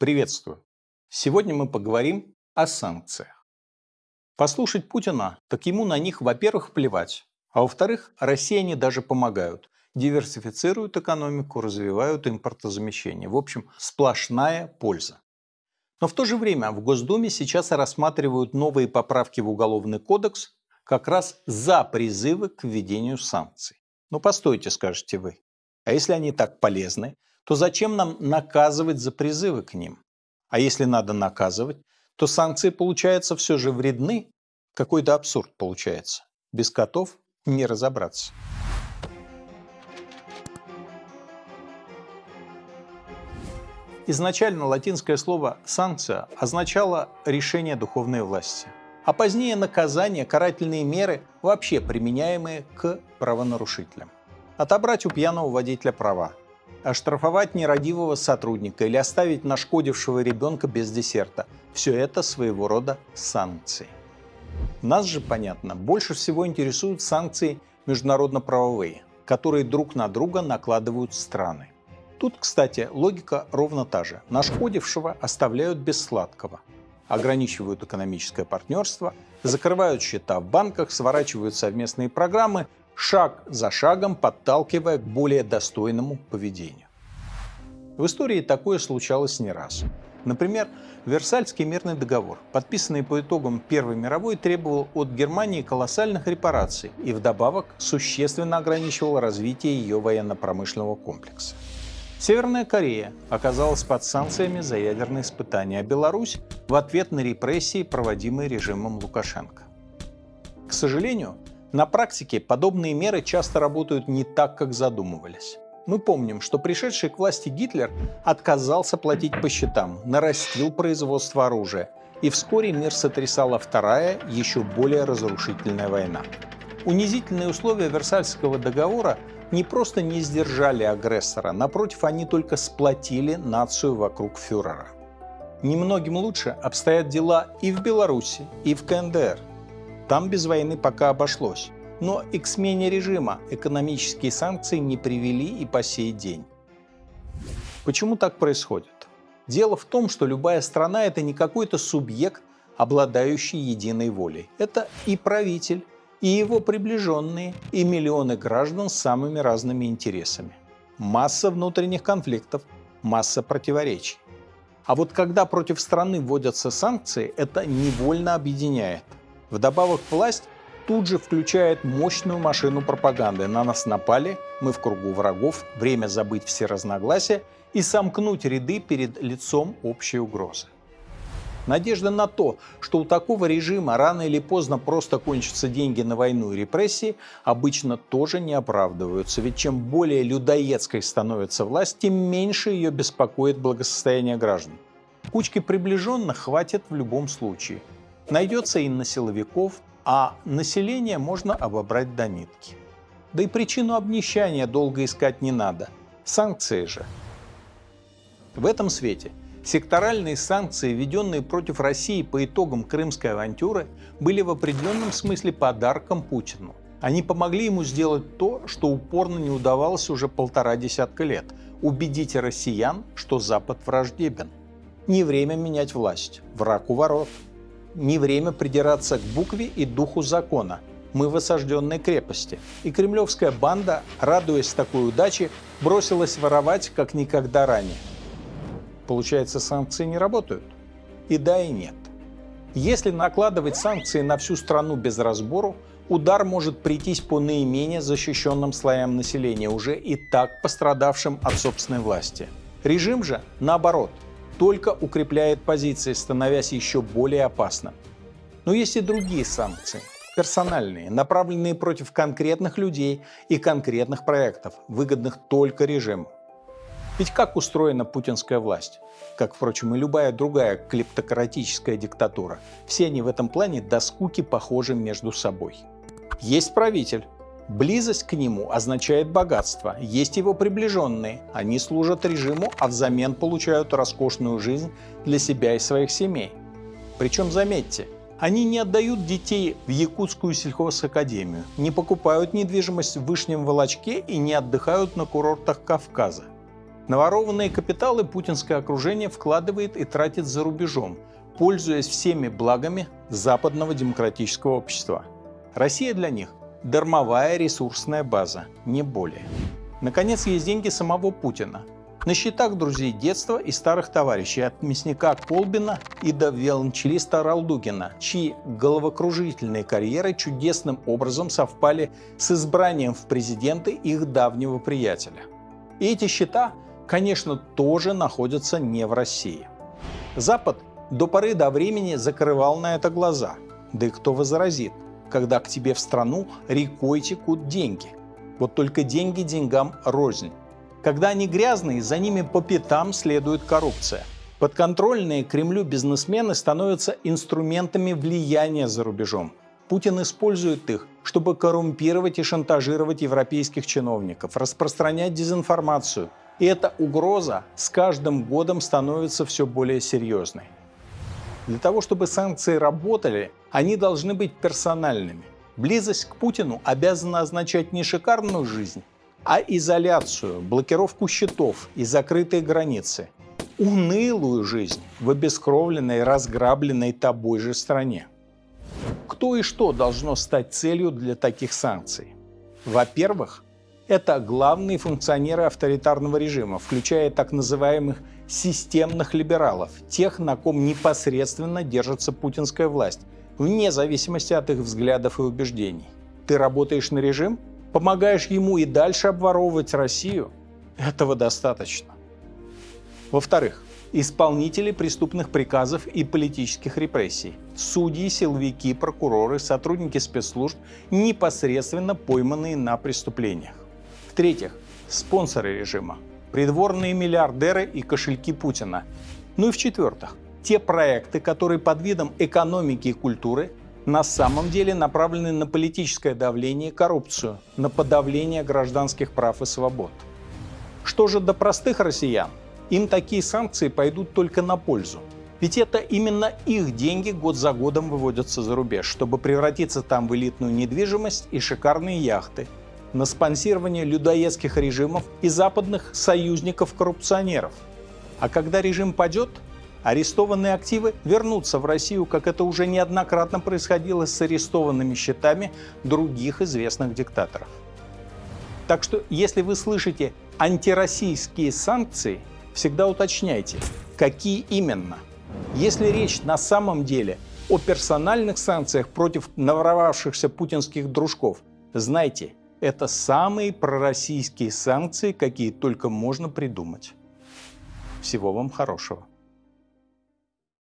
Приветствую! Сегодня мы поговорим о санкциях. Послушать Путина, так ему на них, во-первых, плевать, а во-вторых, россияне даже помогают, диверсифицируют экономику, развивают импортозамещение. В общем, сплошная польза. Но в то же время в Госдуме сейчас рассматривают новые поправки в Уголовный кодекс как раз за призывы к введению санкций. Ну постойте, скажете вы. А если они так полезны, то зачем нам наказывать за призывы к ним? А если надо наказывать, то санкции, получается, все же вредны. Какой-то абсурд получается. Без котов не разобраться. Изначально латинское слово «санкция» означало решение духовной власти, а позднее наказание, карательные меры, вообще применяемые к правонарушителям. Отобрать у пьяного водителя права, оштрафовать нерадивого сотрудника или оставить нашкодившего ребенка без десерта – все это своего рода санкции. Нас же, понятно, больше всего интересуют санкции международно-правовые, которые друг на друга накладывают страны. Тут, кстати, логика ровно та же. Нашкодившего оставляют без сладкого. Ограничивают экономическое партнерство, закрывают счета в банках, сворачивают совместные программы, шаг за шагом подталкивая к более достойному поведению. В истории такое случалось не раз. Например, Версальский мирный договор, подписанный по итогам Первой мировой, требовал от Германии колоссальных репараций и вдобавок существенно ограничивал развитие ее военно-промышленного комплекса. Северная Корея оказалась под санкциями за ядерные испытания, а Беларусь в ответ на репрессии, проводимые режимом Лукашенко. К сожалению, на практике подобные меры часто работают не так, как задумывались. Мы помним, что пришедший к власти Гитлер отказался платить по счетам, нарастил производство оружия, и вскоре мир сотрясала вторая, еще более разрушительная война. Унизительные условия Версальского договора не просто не сдержали агрессора, напротив, они только сплотили нацию вокруг фюрера. Немногим лучше обстоят дела и в Беларуси, и в КНДР. Там без войны пока обошлось. Но и к смене режима экономические санкции не привели и по сей день. Почему так происходит? Дело в том, что любая страна – это не какой-то субъект, обладающий единой волей. Это и правитель, и его приближенные, и миллионы граждан с самыми разными интересами. Масса внутренних конфликтов, масса противоречий. А вот когда против страны вводятся санкции, это невольно объединяет. Вдобавок власть тут же включает мощную машину пропаганды. На нас напали, мы в кругу врагов, время забыть все разногласия и сомкнуть ряды перед лицом общей угрозы. Надежда на то, что у такого режима рано или поздно просто кончатся деньги на войну и репрессии, обычно тоже не оправдываются. Ведь чем более людоедской становится власть, тем меньше ее беспокоит благосостояние граждан. Кучки приближенных хватит в любом случае. Найдется и на силовиков, а население можно обобрать до нитки. Да и причину обнищания долго искать не надо. Санкции же. В этом свете Секторальные санкции, введенные против России по итогам крымской авантюры, были в определенном смысле подарком Путину. Они помогли ему сделать то, что упорно не удавалось уже полтора десятка лет – убедить россиян, что Запад враждебен. Не время менять власть, враг у ворот. Не время придираться к букве и духу закона. Мы в осажденной крепости. И кремлевская банда, радуясь такой удаче, бросилась воровать, как никогда ранее. Получается, санкции не работают? И да, и нет. Если накладывать санкции на всю страну без разбору, удар может прийтись по наименее защищенным слоям населения, уже и так пострадавшим от собственной власти. Режим же, наоборот, только укрепляет позиции, становясь еще более опасным. Но есть и другие санкции, персональные, направленные против конкретных людей и конкретных проектов, выгодных только режиму. Ведь как устроена путинская власть? Как, впрочем, и любая другая клептократическая диктатура. Все они в этом плане до скуки похожи между собой. Есть правитель. Близость к нему означает богатство. Есть его приближенные. Они служат режиму, а взамен получают роскошную жизнь для себя и своих семей. Причем, заметьте, они не отдают детей в Якутскую сельхозакадемию, не покупают недвижимость в Вышнем Волочке и не отдыхают на курортах Кавказа. Наворованные капиталы путинское окружение вкладывает и тратит за рубежом, пользуясь всеми благами западного демократического общества. Россия для них – дармовая ресурсная база, не более. Наконец, есть деньги самого Путина. На счетах друзей детства и старых товарищей от мясника Колбина и до виолончелиста Ралдугина, чьи головокружительные карьеры чудесным образом совпали с избранием в президенты их давнего приятеля. И эти счета конечно, тоже находятся не в России. Запад до поры до времени закрывал на это глаза. Да и кто возразит, когда к тебе в страну рекой текут деньги. Вот только деньги деньгам рознь. Когда они грязные, за ними по пятам следует коррупция. Подконтрольные Кремлю бизнесмены становятся инструментами влияния за рубежом. Путин использует их, чтобы коррумпировать и шантажировать европейских чиновников, распространять дезинформацию, и эта угроза с каждым годом становится все более серьезной. Для того, чтобы санкции работали, они должны быть персональными. Близость к Путину обязана означать не шикарную жизнь, а изоляцию, блокировку счетов и закрытые границы. Унылую жизнь в обескровленной, разграбленной тобой же стране. Кто и что должно стать целью для таких санкций? Во-первых, это главные функционеры авторитарного режима, включая так называемых системных либералов, тех, на ком непосредственно держится путинская власть, вне зависимости от их взглядов и убеждений. Ты работаешь на режим, помогаешь ему и дальше обворовывать Россию. Этого достаточно. Во-вторых, исполнители преступных приказов и политических репрессий, судьи, силовики, прокуроры, сотрудники спецслужб, непосредственно пойманные на преступлениях. В-третьих, спонсоры режима, придворные миллиардеры и кошельки Путина. Ну и в-четвертых, те проекты, которые под видом экономики и культуры на самом деле направлены на политическое давление и коррупцию, на подавление гражданских прав и свобод. Что же до простых россиян? Им такие санкции пойдут только на пользу. Ведь это именно их деньги год за годом выводятся за рубеж, чтобы превратиться там в элитную недвижимость и шикарные яхты, на спонсирование людоедских режимов и западных союзников-коррупционеров. А когда режим падет, арестованные активы вернутся в Россию, как это уже неоднократно происходило с арестованными счетами других известных диктаторов. Так что, если вы слышите антироссийские санкции, всегда уточняйте, какие именно. Если речь на самом деле о персональных санкциях против наворовавшихся путинских дружков, знайте, это самые пророссийские санкции, какие только можно придумать. Всего вам хорошего.